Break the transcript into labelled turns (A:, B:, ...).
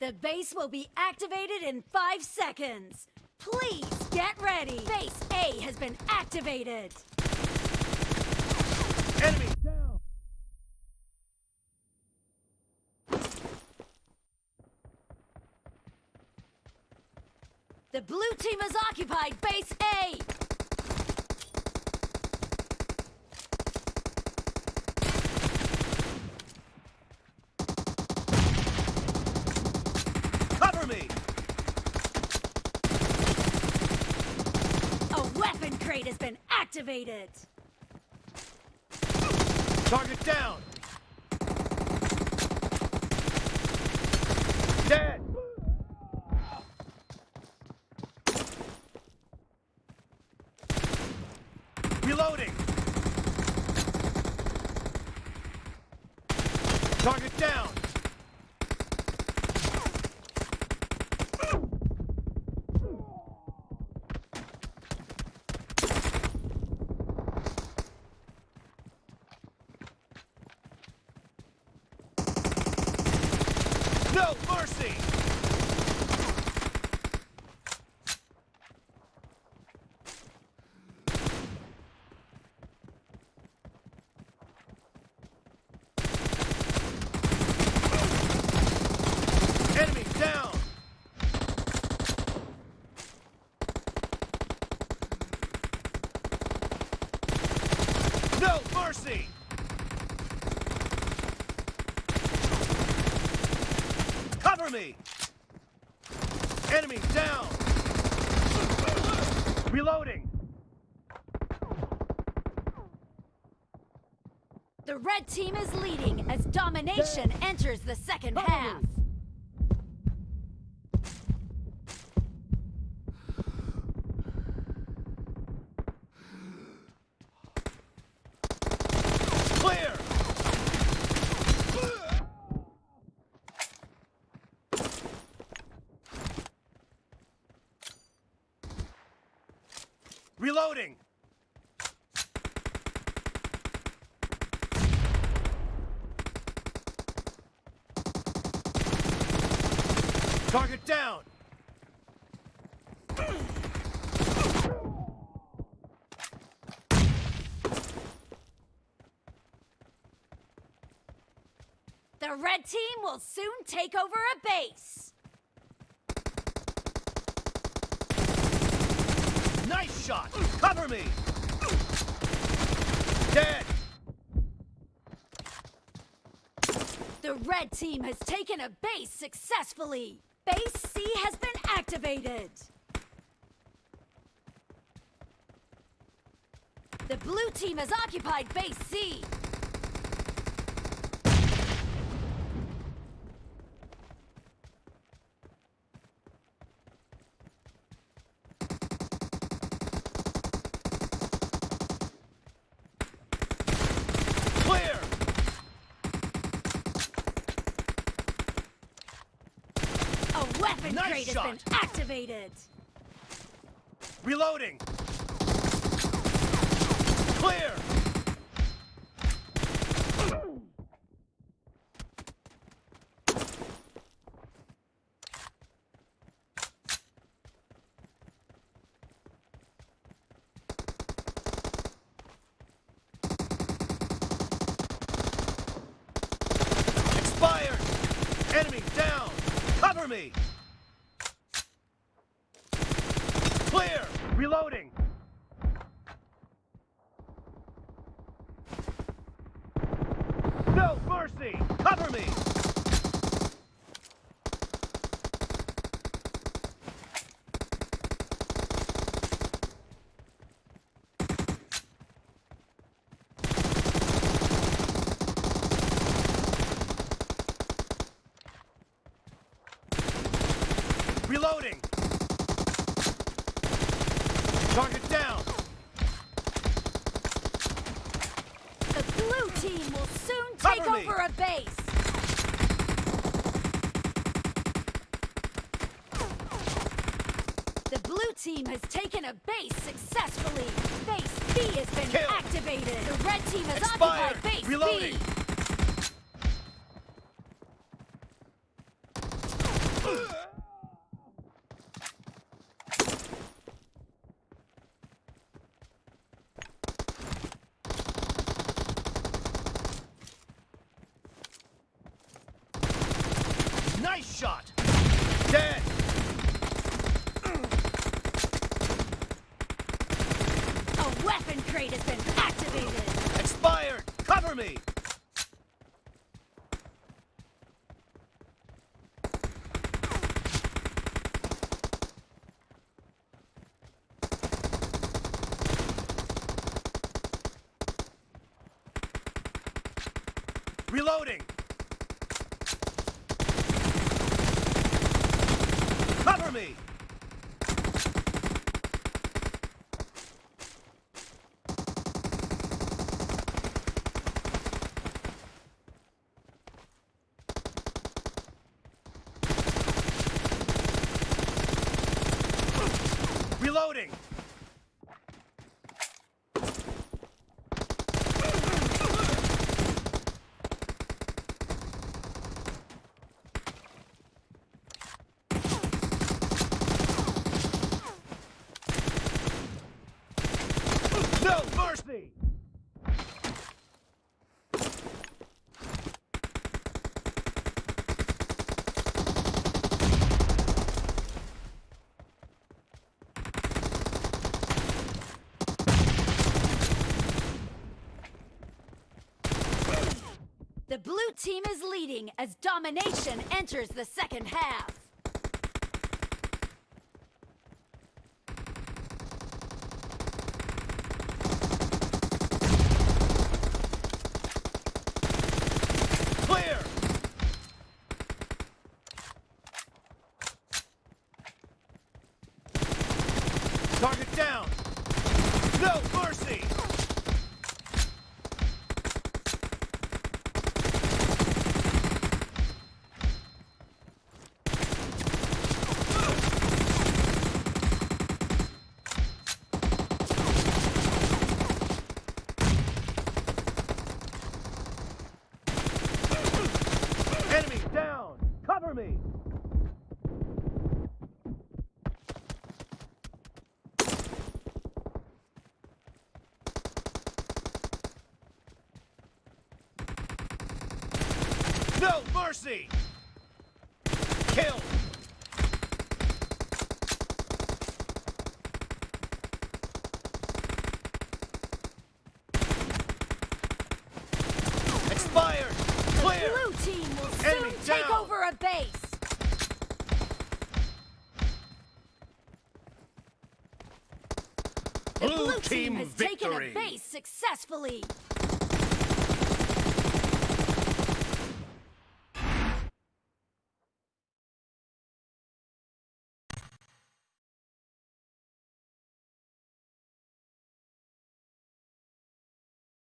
A: The base will be activated in five seconds. Please get ready. Base A has been activated.
B: Enemy down!
A: The blue team has occupied base A.
B: Cover me!
A: A weapon crate has been activated.
B: Target down! Dead! Reloading! Target down! No mercy! Enemy down! No mercy! Cover me! Enemy down! Reloading!
A: The red team is leading as domination enters the second half.
B: Clear! Reloading! Target down!
A: The red team will soon take over a base.
B: Nice shot! Cover me! Dead!
A: The red team has taken a base successfully. Base C has been activated. The blue team has occupied base C.
B: Clear!
A: Weapon
B: Nice
A: crate
B: shot.
A: has been activated.
B: Reloading! Clear! Expired! Enemy down! Cover me! Clear! Reloading! Mercy! Cover me! Reloading! Target down!
A: The blue team will soon
B: Cover
A: take
B: me.
A: over a base. The blue team has taken a base successfully. Base B has been
B: Kill.
A: activated. The red team has
B: Expired!
A: occupied base
B: Reloading!
A: B.
B: Nice shot! Dead!
A: Crate has been activated.
B: Expired! Cover me! Reloading! Cover me! Reloading! No mercy!
A: The blue team is leading as domination enters the second half.
B: Target down! No mercy! Enemy down! Cover me! No mercy! Kill! Expired!
A: The blue team will soon
B: Enemy
A: take
B: down.
A: over a base.
B: Blue
A: blue team
B: team
A: has taken a base successfully.